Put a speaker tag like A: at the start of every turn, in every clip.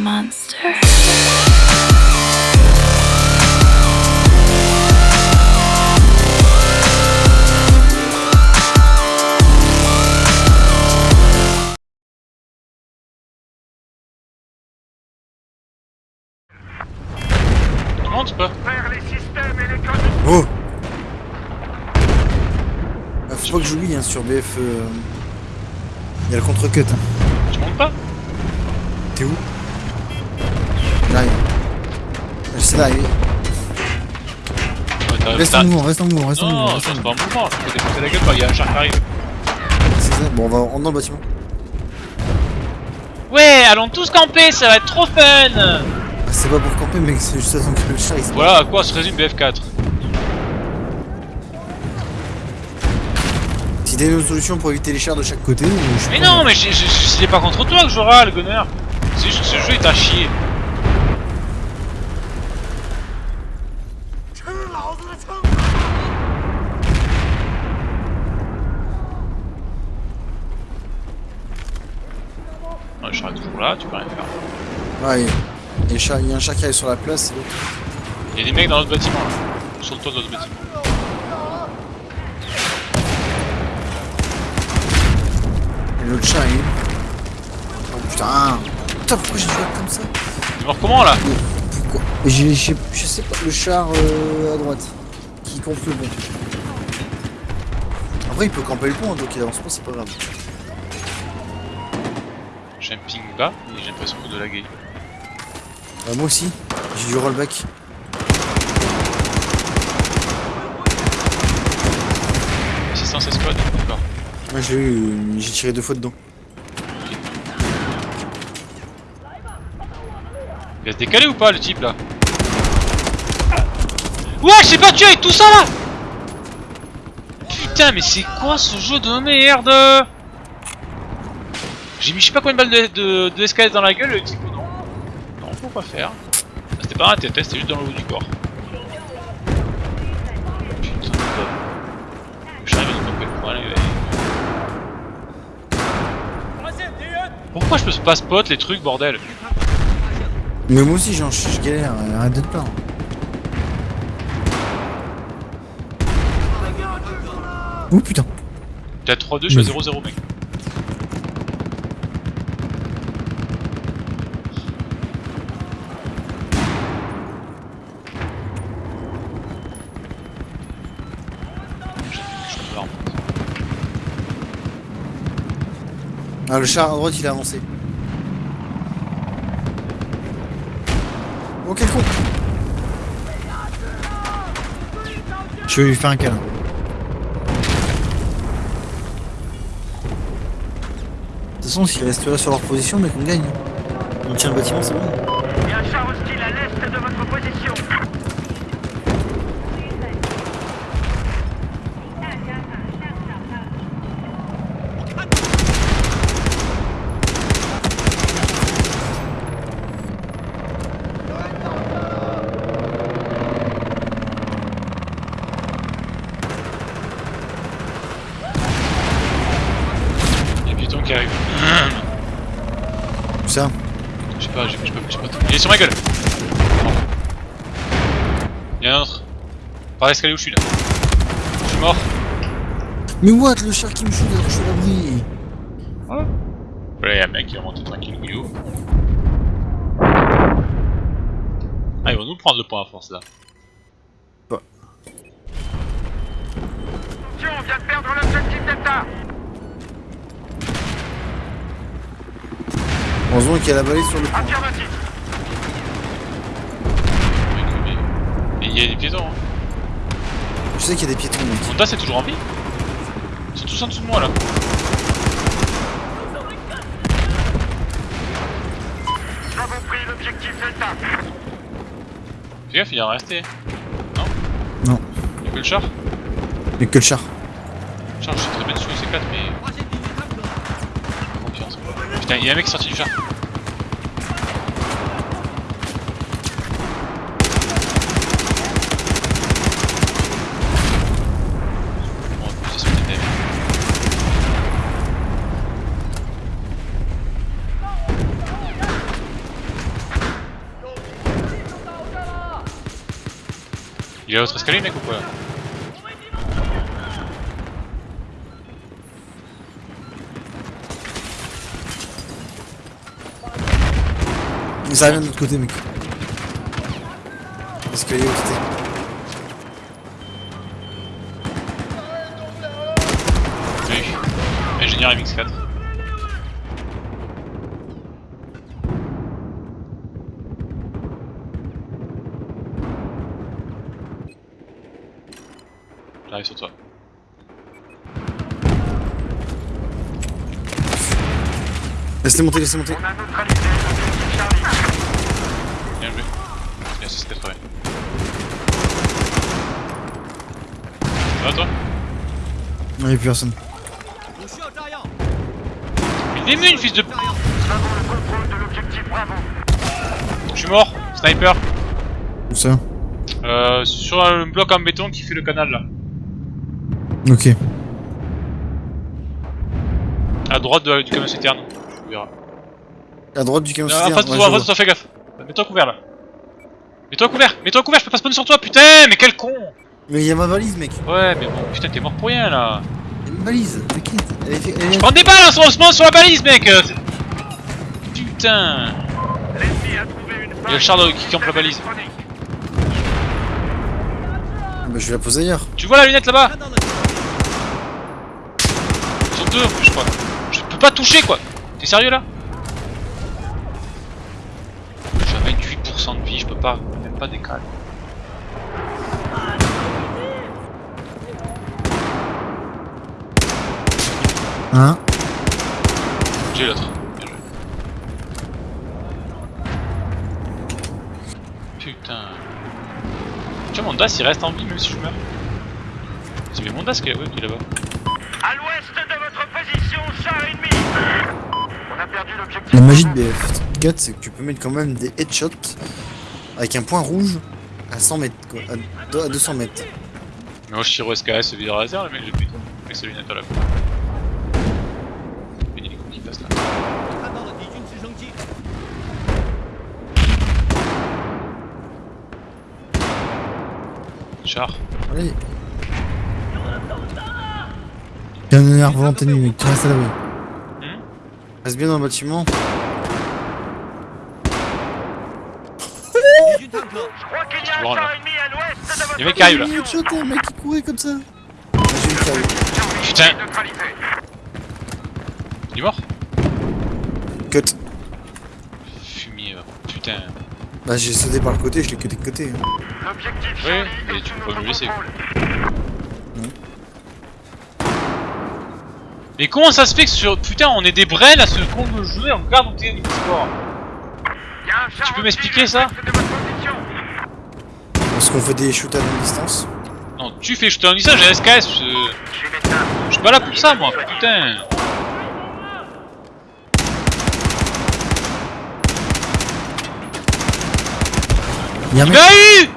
A: monster.
B: Pas
C: Oh ah, Faut pas que j'oublie hein, sur BF. euh, Il y a le contre-cut. Hein.
B: Tu montes pas?
C: T'es où? Là, je sais
B: Ouais, t'as-
C: Reste en mouvement, reste en mouvement, reste en mouvement.
B: Non,
C: reste en
B: c'est
C: mouvement.
B: pas un mouvement, je peux défoncer la gueule quand il y a un char qui arrive.
C: C'est ça Bon, on va on rentre dans le bâtiment.
B: Ouais, allons tous camper, ça va être trop fun
C: Ah, c'est pas pour camper, mec, c'est juste à que le chat il se
B: Voilà à quoi se résume BF4.
C: Si t'as une autre solution pour éviter les chars de chaque côté, je
B: Mais non, mais c'est pas contre toi que je râle, gunner C'est juste que ce jeu est à chier. Ouais, le char est toujours là, tu peux rien faire.
C: Ouais, il y a- il un chat- il qui arrive sur la place.
B: Il y a des mecs dans l'autre bâtiment là. Sur le toit de l'autre bâtiment.
C: Et l'autre chat il est. Oh putain Putain, pourquoi j'ai joué comme ça?
B: Tu mort comment là?
C: Pourquoi? Je sais pas, le char euh, à droite. Qui campe le pont. Après, il peut camper le pont, donc il avance pas, c'est pas grave.
B: J'ai un ping bas et j'ai l'impression de laguer.
C: Bah, moi aussi, j'ai du rollback.
B: Assistance escouade, d'accord.
C: Moi, j'ai eu, j'ai tiré deux fois dedans.
B: Il va se décaler ou pas le type là? Ouais, j'ai pas tué avec tout ça là Putain, mais c'est quoi ce jeu de merde? J'ai mis je sais pas combien de balles de, de, de dans la gueule, le type non. Non, faut pas faire. Ah, C'était pas un tête, c'était juste dans le haut du corps. Putain de. J'arrive à. Pourquoi je peux pas spot les trucs, bordel?
C: Mais moi aussi, genre, je, galère, arrête d'être là. Oh putain
B: T'es à 3-2, je suis à 0-0 mec.
C: Ah, le char à droite, il a avancé. Oh, quel con Je vais lui faire un câlin. Façon, s'ils resteraient sur leur position, mais qu'on gagne. On tient le bâtiment, c'est bon
D: l'est de votre position.
B: Il y a Python qui arrive.
C: Où ça
B: Je sais pas, je je peux je peux pas. Il est sur ma gueule. Il y en a un autre. Par l'escalier où je suis là. Je suis mort.
C: Mais what Le char qui me shoot alors que je suis à l'abri
B: Voilà, il y a un mec qui est remonté tranquille Guillaume. Ah, ils vont nous prendre le point à force là.
D: Attention, on vient de perdre l'objectif Delta.
C: Heureusement qu'il y a la balai sur le.
D: Affirmatif.
B: Mec, mais- Et il y a des piétons. Hein.
C: Je sais qu'il y a des piétons, mec.
B: Mon tas c'est toujours rempli Ils sont tous en dessous de moi là.
D: Nous avons pris l'objectif Delta.
B: Fais gaffe, il en resté. Non
C: Non.
B: Il y a que le char
C: Mais que le char.
B: Le char, je suis très bien dessus, c'est 4 mais. Confiance. Putain, il y a un mec sorti du char. Bon, c'est sur les thèmes. Il est à l'autre escalier, mec, ou quoi
C: Ça vient de
B: Sur toi.
C: Laissez monter, laissez monter.
D: On a neutralisé l'objectif Charlie.
B: Bien joué. Bien, c'est 80. Ça va toi
C: Non, y'a plus personne.
B: Mais il est venu une fils de...
D: Nous avons le contrôle de l'objectif Bravo.
B: Je suis mort Sniper
C: Où ça?
B: Euh, sur un bloc en béton qui fait le canal là.
C: Ok.
B: À droite de- du camion citerne. Tu verras.
C: À droite du camion
B: Euh,
C: citerne,
B: face de
C: ouais,
B: toi, face de toi, fais gaffe. Mets-toi couvert là. Mets-toi couvert, mets-toi couvert, je peux pas spawner sur toi, putain, mais quel con.
C: Mais y'a ma valise, mec.
B: Ouais, mais bon, putain, t'es mort pour rien là.
C: Y'a une valise, t'inquiète. Elle est- elle est-
B: Je prends des balles en ce moment sur la balise, mec Putain
D: L'ennemi a trouvé une
B: Il y a le char de- qui campe la balise.
C: Bah, je vais la poser ailleurs.
B: Tu vois la lunette là-bas Ils sont deux en plus, je crois. Je peux pas toucher quoi T'es sérieux là? J'ai 28% de vie, je peux pas, même pas décaler.
C: Hein?
B: J'ai l'autre. Putain. Tu vois, mon DAS il reste en vie même si je meurs. C'est bien mon DAS qui est, qui est là-bas.
D: À l'ouest de
C: La magie de BF4, c'est que tu peux mettre quand même des headshots avec un point rouge à 100 mètres, quoi. À, deux- à 200 mètres.
B: Mais moi je tire au SKS vidéo laser, mec j'ai putain. Avec sa lunette à la fois. Une hélico qui passe là. Char.
C: Allez. Un énervant ennemi, mec. Tu restes à l'abri.
B: Hmm
C: Reste bien dans le bâtiment.
D: Je crois qu'il y a un char ennemi à l'ouest de votre
B: un mec qui arrive là.
C: Headshot, un mec qui courait comme ça.
B: Putain. Il est mort
C: Cut.
B: Fumier, putain.
C: Bah, j'ai sauté par le côté, je l'ai cuté de côté. hein.
D: L'objectif
B: Oui,
D: Charlie
B: mais tu peux pas me laisser.
D: contrôle.
B: Mais comment ça se fait que sur. Putain, on est des brels à ce con de jouer, on regarde où t'es niveau
D: char
B: Tu peux m'expliquer
D: à
B: ça.
C: Parce qu'on fait des shoots à longue distance.
B: Non, tu fais jeter un ça, j'ai un SKS.
D: Je suis médecin.
B: Je suis pas là pour ça, moi, putain.
C: Y'a un
B: Il eu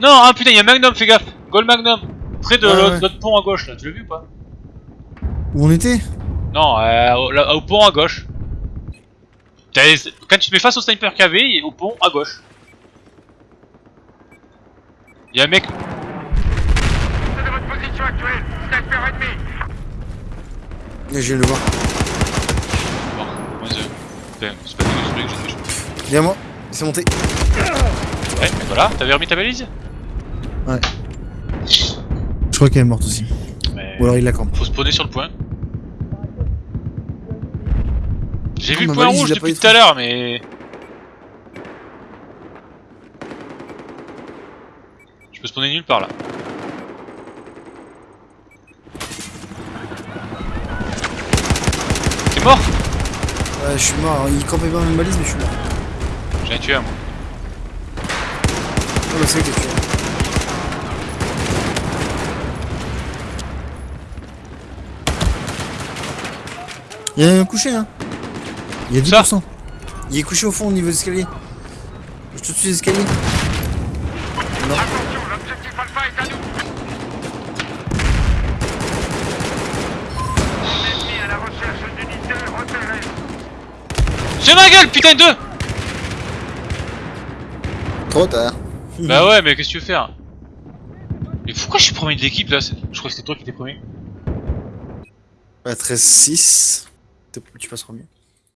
B: Non, ah putain, il y a Magnum, fais gaffe. Gold Magnum. Près de
C: Ouais,
B: l'autre
C: ouais.
B: l'autre pont à gauche, là. Tu l'as vu ou pas
C: Où on était?
B: Non, euh, au, là, au pont à gauche. Quand tu te mets face au sniper KV, il est au pont à gauche. Il y a un mec.
D: C'est de votre position actuelle. Sniper ennemi.
C: Je viens de le voir.
B: Bon, c'est pas que j'ai.
C: Viens moi. C'est monté.
B: Ouais, mais voilà, t'avais remis ta balise?
C: Je crois qu'elle est morte aussi.
B: Mais...
C: Ou alors il la campe.
B: Faut spawner sur le point. J'ai vu le point rouge depuis tout à l'heure, mais... Je peux spawner nulle part là. T'es mort
C: Ouais, je suis mort. Il campait pas une balise, mais je suis mort.
B: J'ai un tué un moi.
C: Oh, bah, c'est que tu Il y a un couché, hein. Il y a 10%.
B: Ça
C: Il est couché au fond au niveau des escaliers. Je te suis les escaliers. Non.
D: Attention, l'objectif Alpha est à nous. Ennemi à la recherche d'unités repérées.
B: C'est ma gueule, putain de deux
C: Trop tard.
B: Bah ouais, mais qu'est-ce que tu veux faire? Pourquoi je suis premier de l'équipe là? Je crois que c'était toi qui étais premier.
C: Bah, 13-6. T'es- Tu passes premier.